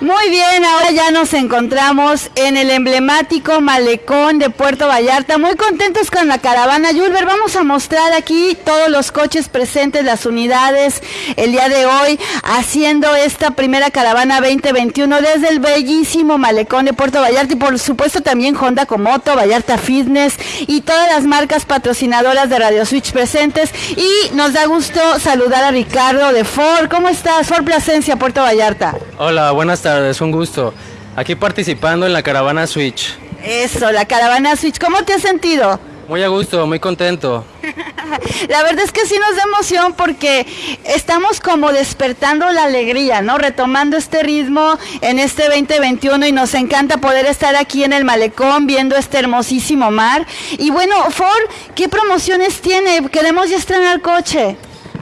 Muy bien, ahora ya nos encontramos en el emblemático malecón de Puerto Vallarta. Muy contentos con la caravana Yulber. Vamos a mostrar aquí todos los coches presentes, las unidades, el día de hoy, haciendo esta primera caravana 2021 desde el bellísimo malecón de Puerto Vallarta y por supuesto también Honda Comoto, Vallarta Fitness y todas las marcas patrocinadoras de Radio Switch presentes. Y nos da gusto saludar a Ricardo de Ford. ¿Cómo estás? Ford Plasencia, Puerto Vallarta. Hola, buenas tardes, un gusto. Aquí participando en la caravana Switch. Eso, la caravana Switch. ¿Cómo te has sentido? Muy a gusto, muy contento. La verdad es que sí nos da emoción porque estamos como despertando la alegría, ¿no? Retomando este ritmo en este 2021 y nos encanta poder estar aquí en el malecón viendo este hermosísimo mar. Y bueno, Ford, ¿qué promociones tiene? Queremos ya estrenar coche.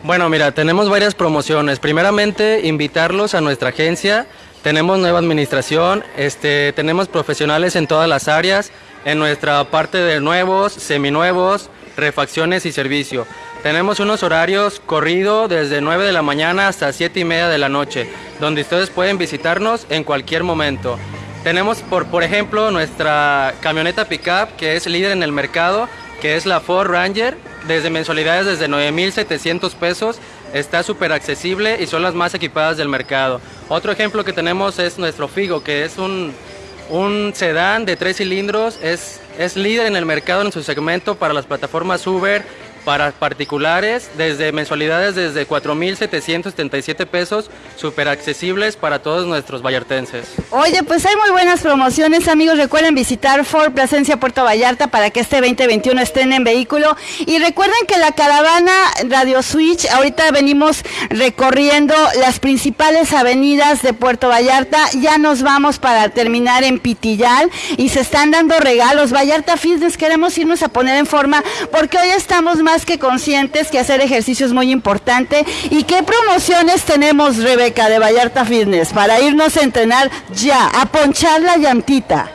Bueno, mira, tenemos varias promociones. Primeramente, invitarlos a nuestra agencia. Tenemos nueva administración, este, tenemos profesionales en todas las áreas, en nuestra parte de nuevos, seminuevos, refacciones y servicio. Tenemos unos horarios corrido desde 9 de la mañana hasta 7 y media de la noche, donde ustedes pueden visitarnos en cualquier momento. Tenemos, por, por ejemplo, nuestra camioneta pickup, que es líder en el mercado, que es la Ford Ranger, desde mensualidades desde 9.700 pesos, está súper accesible y son las más equipadas del mercado. Otro ejemplo que tenemos es nuestro Figo, que es un, un sedán de tres cilindros, es, es líder en el mercado en su segmento para las plataformas Uber, para particulares, desde mensualidades desde 4.777 pesos, súper accesibles para todos nuestros vallartenses. Oye, pues hay muy buenas promociones, amigos. Recuerden visitar Ford Plasencia Puerto Vallarta para que este 2021 estén en vehículo. Y recuerden que la caravana Radio Switch, ahorita venimos recorriendo las principales avenidas de Puerto Vallarta. Ya nos vamos para terminar en Pitillal y se están dando regalos. Vallarta Fitness, queremos irnos a poner en forma porque hoy estamos más que conscientes que hacer ejercicio es muy importante. ¿Y qué promociones tenemos, Rebeca, de Vallarta Fitness para irnos a entrenar ya, a ponchar la llantita?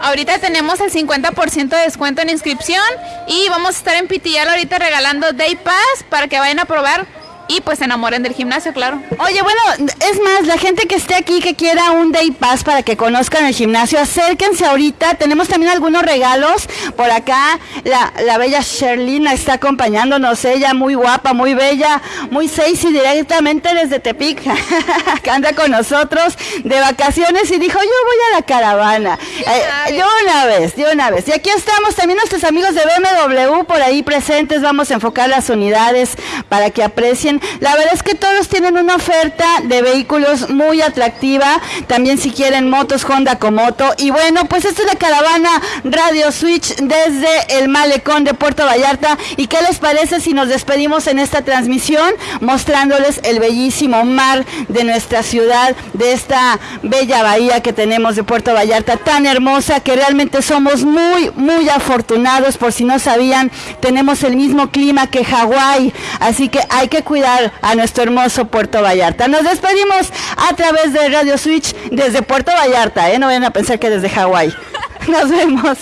Ahorita tenemos el 50% de descuento en inscripción y vamos a estar en Pitillal ahorita regalando Day Pass para que vayan a probar y pues se enamoren del gimnasio, claro. Oye, bueno, es más, la gente que esté aquí que quiera un day pass para que conozcan el gimnasio, acérquense ahorita. Tenemos también algunos regalos. Por acá la, la bella Sherlina está acompañándonos, ella muy guapa, muy bella, muy sexy directamente desde Tepic, que anda con nosotros de vacaciones y dijo, yo voy a la caravana. Eh, yo una vez, yo una vez. Y aquí estamos también nuestros amigos de BMW por ahí presentes. Vamos a enfocar las unidades para que aprecien la verdad es que todos tienen una oferta de vehículos muy atractiva. También si quieren motos Honda Comoto. Y bueno, pues esta es la caravana Radio Switch desde el malecón de Puerto Vallarta. ¿Y qué les parece si nos despedimos en esta transmisión mostrándoles el bellísimo mar de nuestra ciudad, de esta bella bahía que tenemos de Puerto Vallarta, tan hermosa que realmente somos muy, muy afortunados. Por si no sabían, tenemos el mismo clima que Hawái. Así que hay que a nuestro hermoso Puerto Vallarta. Nos despedimos a través de Radio Switch desde Puerto Vallarta, ¿eh? no vayan a pensar que desde Hawái. Nos vemos.